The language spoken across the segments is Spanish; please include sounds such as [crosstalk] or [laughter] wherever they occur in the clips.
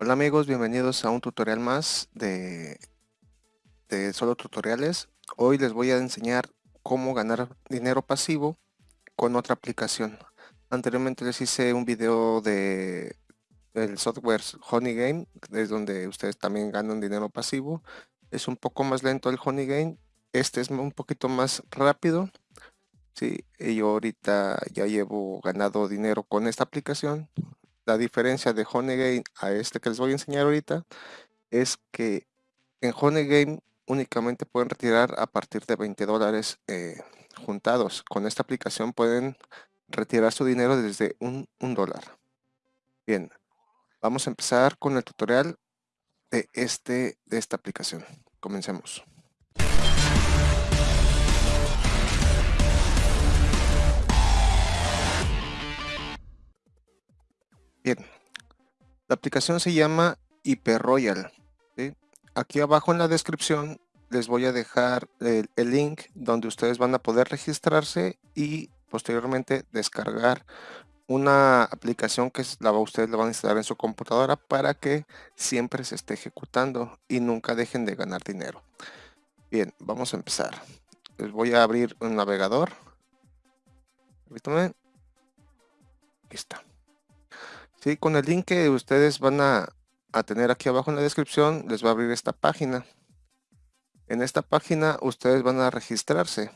Hola amigos, bienvenidos a un tutorial más de, solo tutoriales. Hoy les voy a enseñar cómo ganar dinero pasivo con otra aplicación. Anteriormente les hice un video de el software Honey Game, es donde ustedes también ganan dinero pasivo. Es un poco más lento el Honey Game, este es un poquito más rápido. Sí, yo ahorita ya llevo ganado dinero con esta aplicación la diferencia de Honey a este que les voy a enseñar ahorita es que en Honey únicamente pueden retirar a partir de 20 dólares eh, juntados. Con esta aplicación pueden retirar su dinero desde un, un dólar. Bien, vamos a empezar con el tutorial de, este, de esta aplicación. Comencemos. Bien, la aplicación se llama HyperRoyal. Aquí abajo en la descripción les voy a dejar el, link donde ustedes van a poder registrarse y posteriormente descargar una aplicación que la, ustedes la van a instalar en su computadora para que siempre se esté ejecutando y nunca dejen de ganar dinero. Bien, vamos a empezar. Les voy a abrir un navegador. Ahí está. Sí, con el link que ustedes van a, tener aquí abajo en la descripción, les va a abrir esta página. En esta página ustedes van a registrarse.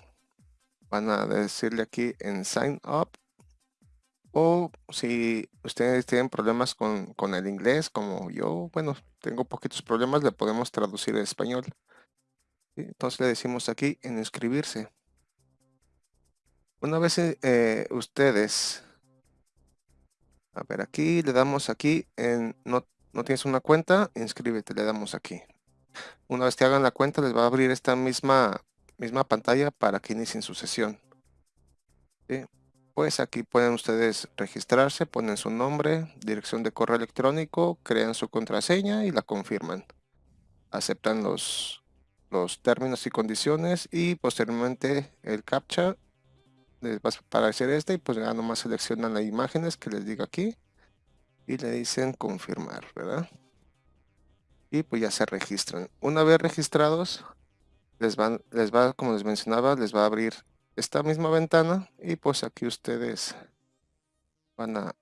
Van a decirle aquí en Sign Up. O si ustedes tienen problemas con, con el inglés, como yo, bueno, tengo poquitos problemas, le podemos traducir en español. Entonces le decimos aquí en inscribirse. Una vez eh, ustedes a ver, aquí le damos aquí en no, no tienes una cuenta, inscríbete, le damos aquí. Una vez que hagan la cuenta les va a abrir esta misma, misma pantalla para que inicien su sesión. Pues aquí pueden ustedes registrarse, ponen su nombre, dirección de correo electrónico, crean su contraseña y la confirman. Aceptan los, los términos y condiciones y posteriormente el captcha les va a aparecer este y pues ya nomás seleccionan las imágenes que les digo aquí y le dicen confirmar, ¿verdad? Y pues ya se registran. Una vez registrados, les, van, les va, como les mencionaba, les va a abrir esta misma ventana y pues aquí ustedes van a,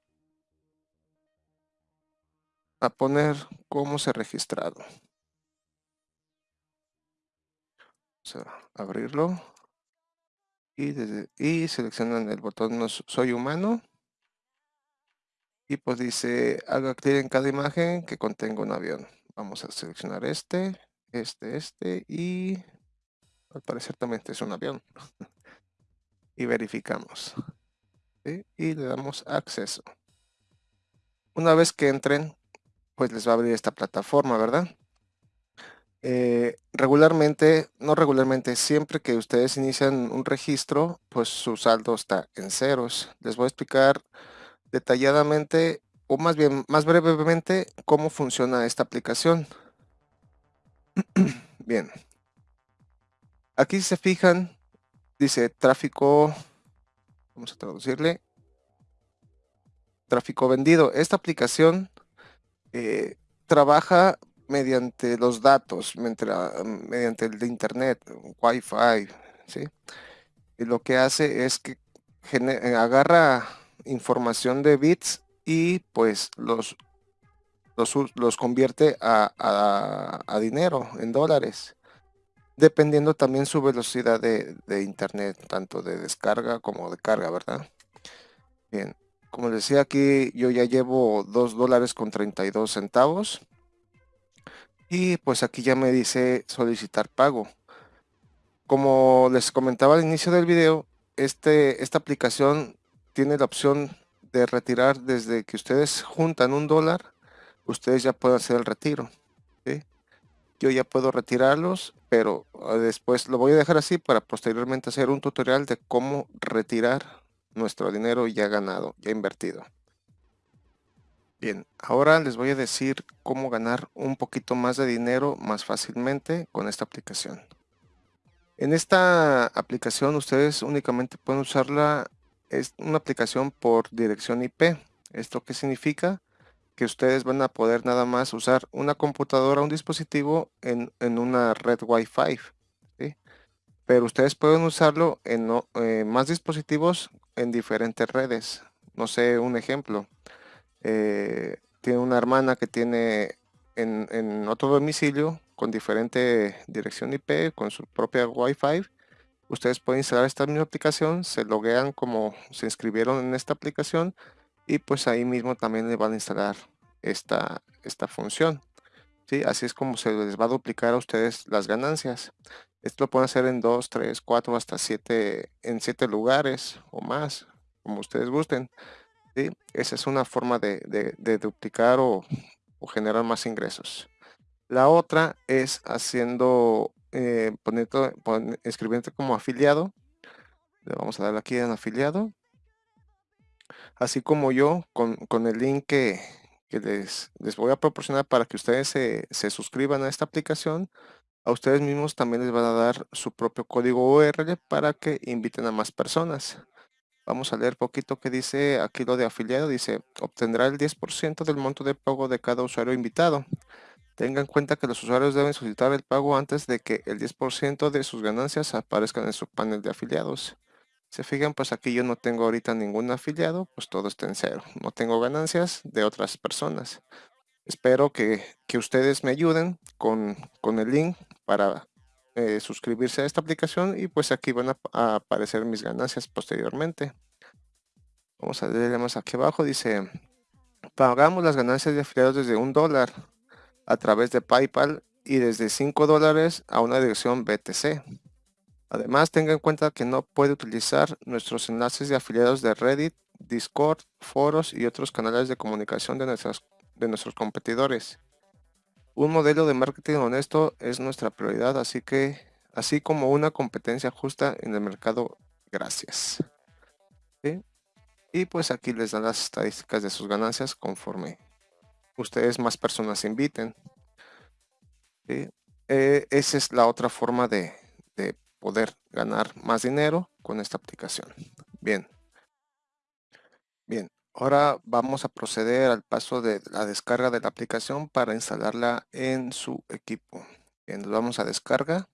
a poner cómo se ha registrado. Vamos a abrirlo y, seleccionan el botón no soy humano y pues dice haga clic en cada imagen que contenga un avión vamos a seleccionar este este este y al parecer también es un avión [laughs] y verificamos y le damos acceso. Una vez que entren pues les va a abrir esta plataforma verdad eh, regularmente, no regularmente, siempre que ustedes inician un registro, pues su saldo está en ceros. Les voy a explicar detalladamente, o más bien, más brevemente, cómo funciona esta aplicación. [clears throat] bien. Aquí se fijan, dice tráfico, vamos a traducirle, tráfico vendido. Esta aplicación eh, trabaja mediante los datos, mediante el de internet, wifi, ¿sí? Y lo que hace es que eh, agarra información de bits y pues los, los, convierte a, dinero, en dólares. Dependiendo también su velocidad de, de internet, tanto de descarga como de carga, ¿verdad? Bien, como decía aquí, yo ya llevo 2 dólares con 32 centavos y pues aquí ya me dice solicitar pago. Como les comentaba al inicio del video, este, esta aplicación tiene la opción de retirar desde que ustedes juntan un dólar, ustedes ya pueden hacer el retiro. Yo ya puedo retirarlos, pero ah, después lo voy a dejar así para posteriormente hacer un tutorial de cómo retirar nuestro dinero ya ganado, ya invertido. Bien, ahora les voy a decir cómo ganar un poquito más de dinero más fácilmente con esta aplicación. En esta aplicación ustedes únicamente pueden usarla, es una aplicación por dirección IP. ¿Esto qué significa? que ustedes van a poder nada más usar una computadora, un dispositivo en, una red Wi-Fi. Pero ustedes pueden usarlo en eh, más dispositivos en diferentes redes. No sé, un ejemplo. Eh, tiene una hermana que tiene en, en, otro domicilio con diferente dirección IP, con su propia Wi-Fi. Ustedes pueden instalar esta misma aplicación, se loguean como se inscribieron en esta aplicación y pues ahí mismo también le van a instalar esta, esta función. ¿sí? Así es como se les va a duplicar a ustedes las ganancias. Esto lo pueden hacer en 2, 3, 4, hasta 7, en 7 lugares o más, como ustedes gusten. Esa es una forma de, duplicar o, generar más ingresos. La otra es haciendo, eh, poniendo, escribiendo como afiliado. Le vamos a dar aquí en afiliado así como yo con, el link que, les, voy a proporcionar para que ustedes se, suscriban a esta aplicación, a ustedes mismos también les van a dar su propio código URL para que inviten a más personas. Vamos a leer poquito que dice aquí lo de afiliado. Dice, obtendrá el 10% del monto de pago de cada usuario invitado. Tengan en cuenta que los usuarios deben solicitar el pago antes de que el 10% de sus ganancias aparezcan en su panel de afiliados. Se fijan, pues aquí yo no tengo ahorita ningún afiliado, pues todo está en cero. No tengo ganancias de otras personas. Espero que, ustedes me ayuden con, el link para eh, suscribirse a esta aplicación y pues aquí van a, aparecer mis ganancias posteriormente. Vamos a leer más aquí abajo, dice, pagamos las ganancias de afiliados desde un dólar a través de PayPal y desde 5 dólares a una dirección BTC. Además, tenga en cuenta que no puede utilizar nuestros enlaces de afiliados de Reddit, Discord, foros y otros canales de comunicación de, de nuestros competidores. Un modelo de marketing honesto es nuestra prioridad, así que así como una competencia justa en el mercado. Gracias. Y pues aquí les dan las estadísticas de sus ganancias conforme ustedes más personas inviten. Eh, esa es la otra forma de, de poder ganar más dinero con esta aplicación. Bien. Ahora vamos a proceder al paso de la descarga de la aplicación para instalarla en su equipo. Nos vamos a descarga.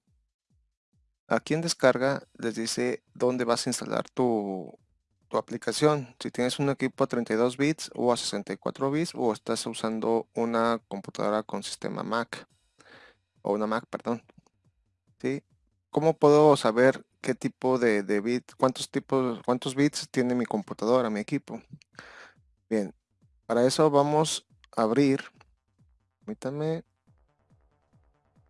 Aquí en descarga les dice dónde vas a instalar tu, tu aplicación. Si tienes un equipo a 32 bits o a 64 bits o estás usando una computadora con sistema Mac o una Mac, perdón. ¿Sí? ¿Cómo puedo saber qué tipo de, de bit, cuántos tipos, cuántos bits tiene mi computadora, mi equipo? Bien, para eso vamos a abrir, permítanme,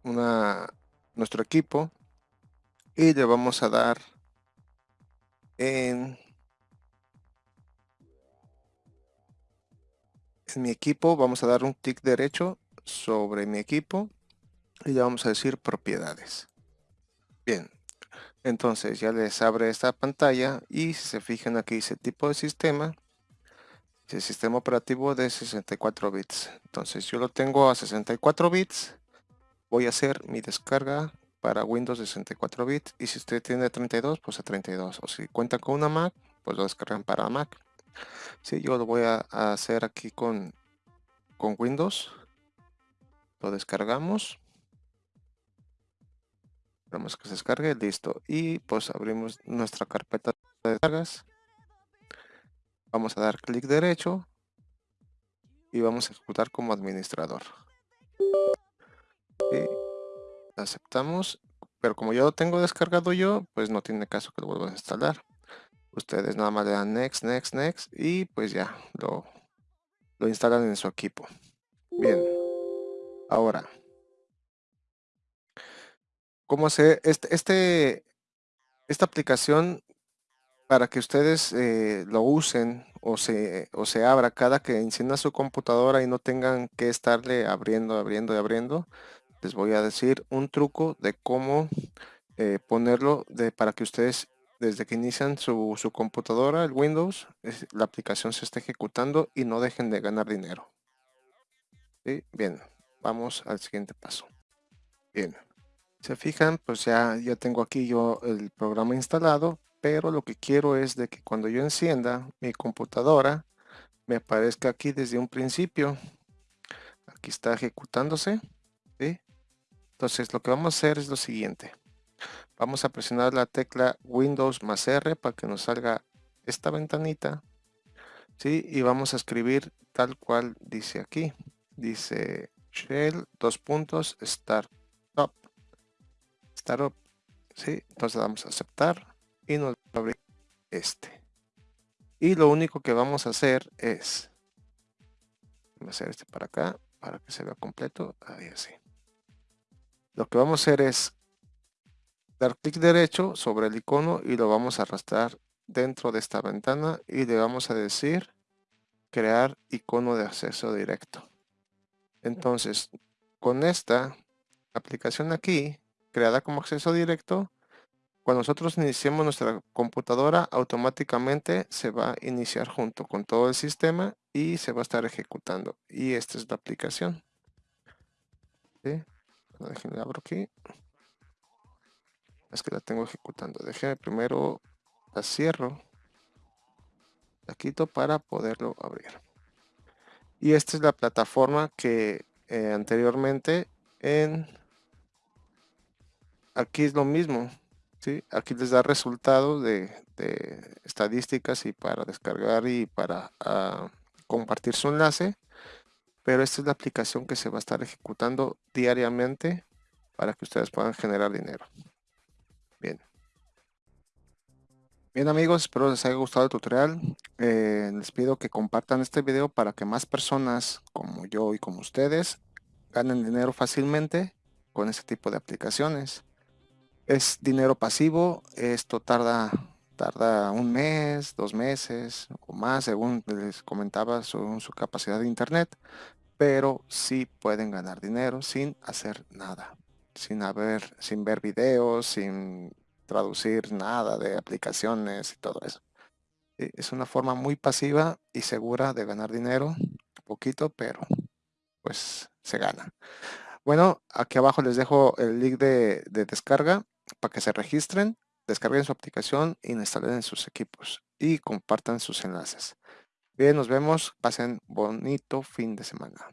una, nuestro equipo y le vamos a dar en, mi equipo, vamos a dar un clic derecho sobre mi equipo y le vamos a decir propiedades. Bien, entonces ya les abre esta pantalla y si se fijan aquí dice tipo de sistema, el sistema operativo de 64 bits. Entonces yo lo tengo a 64 bits, voy a hacer mi descarga para Windows de 64 bits y si usted tiene 32 pues a 32 o si cuenta con una Mac pues lo descargan para Mac. Si yo lo voy a, hacer aquí con, con Windows, lo descargamos Esperamos que se descargue, listo. Y pues abrimos nuestra carpeta de descargas. Vamos a dar clic derecho y vamos a ejecutar como administrador. Y aceptamos, pero como ya lo tengo descargado yo, pues no tiene caso que lo vuelva a instalar. Ustedes nada más le dan next, next, next y pues ya lo, lo instalan en su equipo. Bien, ahora cómo hacer este, este, esta aplicación para que ustedes eh, lo usen o se, o se abra cada que encienda su computadora y no tengan que estarle abriendo, abriendo y abriendo. Les voy a decir un truco de cómo eh, ponerlo de, para que ustedes desde que inician su, computadora, el Windows, la aplicación se esté ejecutando y no dejen de ganar dinero. Bien, vamos al siguiente paso. Bien, se fijan, pues ya, ya tengo aquí yo el programa instalado, pero lo que quiero es de que cuando yo encienda mi computadora, me aparezca aquí desde un principio. Aquí está ejecutándose. Entonces lo que vamos a hacer es lo siguiente. Vamos a presionar la tecla Windows más R para que nos salga esta ventanita. ¿sí? Y vamos a escribir tal cual dice aquí. Dice shell, dos puntos, startup. Startup. ¿sí? Entonces vamos a aceptar y nos va abrir este. Y lo único que vamos a hacer es, hacer este para acá, para que se vea completo, ahí así. Lo que vamos a hacer es dar clic derecho sobre el icono y lo vamos a arrastrar dentro de esta ventana y le vamos a decir crear icono de acceso directo. Entonces, con esta aplicación aquí, creada como acceso directo, cuando nosotros iniciemos nuestra computadora, automáticamente se va a iniciar junto con todo el sistema y se va a estar ejecutando. Y esta es la aplicación. ¿Sí? Déjenme abro aquí. Es que la tengo ejecutando. Déjenme primero la cierro. La quito para poderlo abrir. Y esta es la plataforma que eh, anteriormente en... Aquí es lo mismo Aquí les da resultados de, estadísticas y para descargar y para ah, compartir su enlace. Pero esta es la aplicación que se va a estar ejecutando diariamente para que ustedes puedan generar dinero. Bien. Bien amigos, espero les haya gustado el tutorial. Eh, les pido que compartan este video para que más personas como yo y como ustedes ganen dinero fácilmente con este tipo de aplicaciones. Es dinero pasivo, esto tarda, tarda un mes, dos meses o más, según les comentaba, según su capacidad de internet, pero sí pueden ganar dinero sin hacer nada, sin, haber, sin ver videos, sin traducir nada de aplicaciones y todo eso. Es una forma muy pasiva y segura de ganar dinero, poquito, pero pues se gana. Bueno, aquí abajo les dejo el link de descarga para que se registren, descarguen su aplicación, instalen en sus equipos y compartan sus enlaces. Bien, nos vemos. Pasen bonito fin de semana.